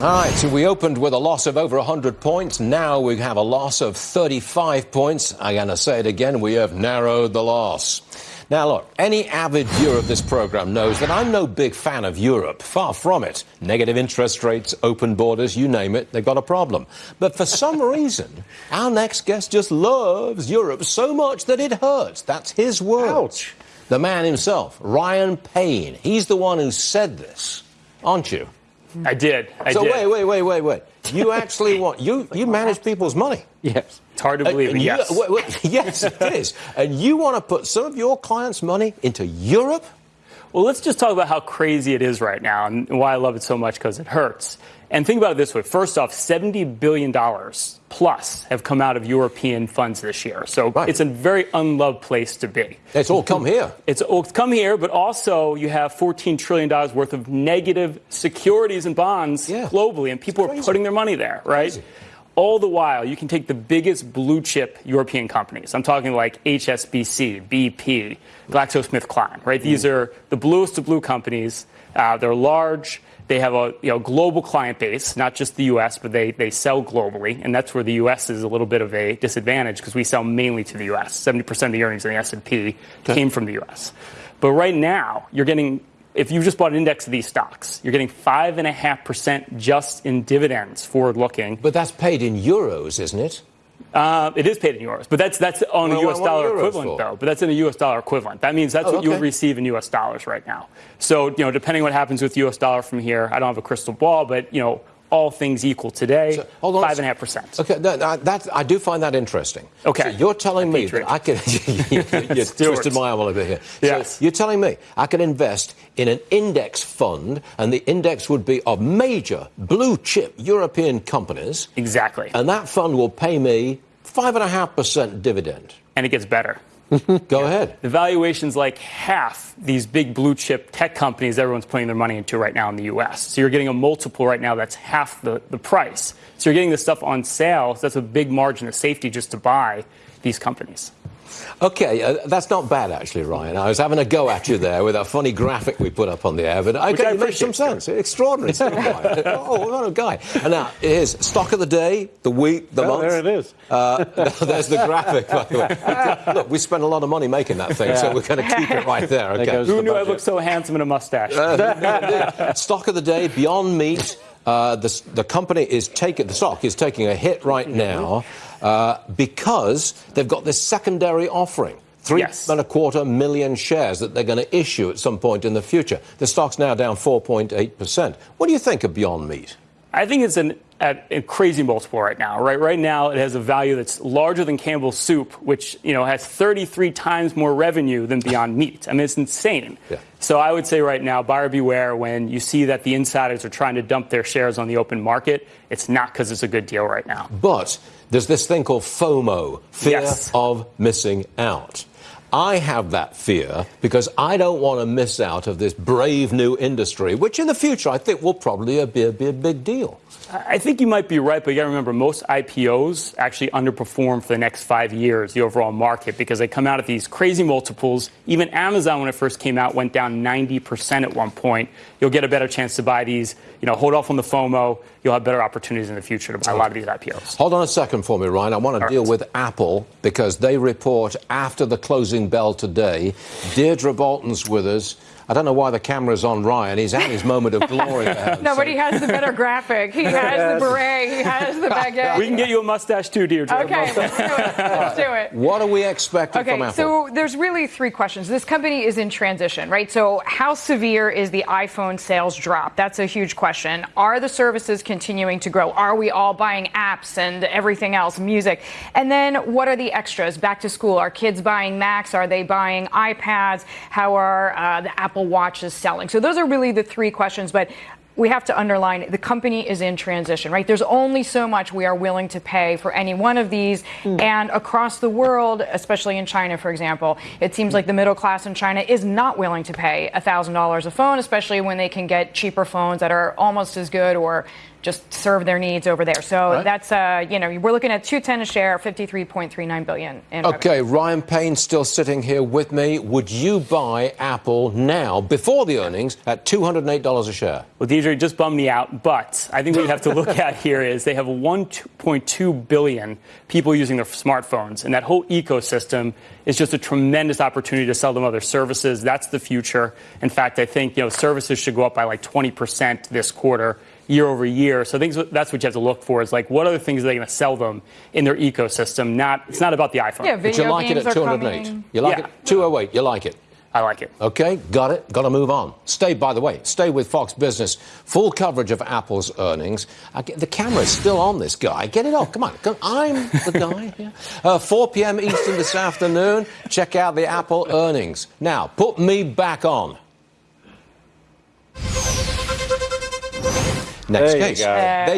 All right, so we opened with a loss of over 100 points. Now we have a loss of 35 points. I'm going to say it again, we have narrowed the loss. Now, look, any avid viewer of this program knows that I'm no big fan of Europe. Far from it. Negative interest rates, open borders, you name it, they've got a problem. But for some reason, our next guest just loves Europe so much that it hurts. That's his word. Ouch. The man himself, Ryan Payne. He's the one who said this, aren't you? I did. I so did. wait, wait, wait, wait, wait. You actually want you you manage people's money. Yes. It's hard to believe, And but you- yes. wait, wait, yes, it is. And you want to put some of your clients' money into Europe? Well, let's just talk about how crazy it is right now and why I love it so much because it hurts. And think about it this way. First off, $70 billion plus have come out of European funds this year. So Right. it's a very unloved place to be. It's all come here. It's, all come here, but also you have $14 trillion worth of negative securities and bonds Yeah. globally, and people are putting their money there, right? Crazy. All the while, you can take the biggest blue chip European companies. I'm talking like HSBC, BP, GlaxoSmithKline, right? These Mm. are the bluest of blue companies. Uh, they're large. They have a you know, global client base, not just the U.S., but they, they sell globally, and that's where the U.S. is a little bit of a disadvantage because we sell mainly to the U.S. 70% of the earnings in the S&P came from the U.S. But right now, you're getting if you just bought an index of these stocks, you're getting five and a half percent just in dividends forward looking. But that's paid in euros, isn't it? Uh, it is paid in euros, but that's that's on Well, a U.S. dollar equivalent for? though. But that's in a U.S. dollar equivalent. That means that's Oh, what you would receive in U.S. dollars right now. So you know, depending what happens with U.S. dollar from here, I don't have a crystal ball, but you know, all things equal today, So, hold on. five and a half percent. Okay, that, that, I do find that interesting. Okay. So you're telling me that I can. you Stuart. twisted my arm a little bit here. Yes. So you're telling me I can invest in an index fund, and the index would be of major blue chip European companies, Exactly, and that fund will pay me five and a half percent dividend. and it gets better. Go ahead. The valuation's like half these big blue chip tech companies everyone's putting their money into right now in the US. So you're getting a multiple right now that's half the, the price. So you're getting this stuff on sale. So that's a big margin of safety just to buy these companies. Okay, uh, that's not bad actually, Ryan. I was having a go at you there with a funny graphic we put up on the air, but okay, I it makes some sense. Extraordinary stuff. Ryan. oh, what a guy! And now here's stock of the day, the week, the Oh, month. there it is. Uh, there's the graphic, by the way. Look, we spent a lot of money making that thing, so we're going to keep it right there. Okay. goes Who the knew I looked so handsome in a mustache? stock of the day, Beyond Meat. Uh, the, the company is taking the stock is taking a hit right now uh, because they've got this secondary offering. Three Yes. and a quarter million shares that they're going to issue at some point in the future. The stock's now down 4.8%. What do you think of Beyond Meat? I think it's an, at a crazy multiple right now. Right, right now it has a value that's larger than Campbell's Soup, which you know has 33 times more revenue than Beyond Meat. I mean, it's insane. Yeah. So I would say right now, buyer beware when you see that the insiders are trying to dump their shares on the open market. It's not because it's a good deal right now. But there's this thing called FOMO, fear Yes. of missing out. I have that fear because I don't want to miss out of this brave new industry, which in the future I think will probably be a, be a big deal. I think you might be right, but you got to remember most IPOs actually underperform for the next five years, the overall market, because they come out at these crazy multiples. Even Amazon, when it first came out, went down 90% at one point. You'll get a better chance to buy these. You know, hold off on the FOMO. You'll have better opportunities in the future to buy a lot of these IPOs. Hold on a second for me, Ryan. I want to deal right. with Apple because they report after the closing bell today. Deirdre Bolton's with us. I don't know why the camera's on Ryan. He's at his moment of glory. Nobody sake. has the better graphic. He has the beret. He has the baguette. We can get you a mustache too, Deirdre. Okay, let's do it. Let's do it. What are we expecting from Okay, Apple? so there's really three questions. This company is in transition, right? So, how severe is the iPhone sales drop? That's a huge question. Are the services continuing to grow? Are we all buying apps and everything else, music? And then, what are the extras? Back to school. Are kids buying Macs? Are they buying iPads? How are uh, the Apple Watches selling? So, those are really the three questions. But we have to underline the company is in transition, right? There's only so much we are willing to pay for any one of these. And across the world, especially in China, for example, it seems like the middle class in China is not willing to pay $1,000 a phone, especially when they can get cheaper phones that are almost as good or just serve their needs over there. So Right. that's uh, you know we're looking at 210 a share, 53.39 billion in revenue. Okay, Ryan Payne still sitting here with me. Would you buy Apple now, before the earnings, at $208 a share? Well, Deirdre just bummed me out, but I think what you have to look at here is they have 1.2 billion people using their smartphones, and that whole ecosystem is just a tremendous opportunity to sell them other services. That's the future. In fact, I think you know services should go up by like 20% this quarter. Year over year, so I think that's what you have to look for. Is like what other things are they going to sell them in their ecosystem? Not it's not about the iPhone. Yeah, video But video you like it at 208. coming. You like Yeah. it? 208, you like it. I like it. Okay, got it. Got to move on. Stay, by the way, stay with Fox Business. Full coverage of Apple's earnings. I get, the camera's still on this guy. Get it off. Come on. Come, I'm the guy here. Uh, 4 p.m. Eastern this afternoon. Check out the Apple earnings. Now, put me back on. Next There you case. go. They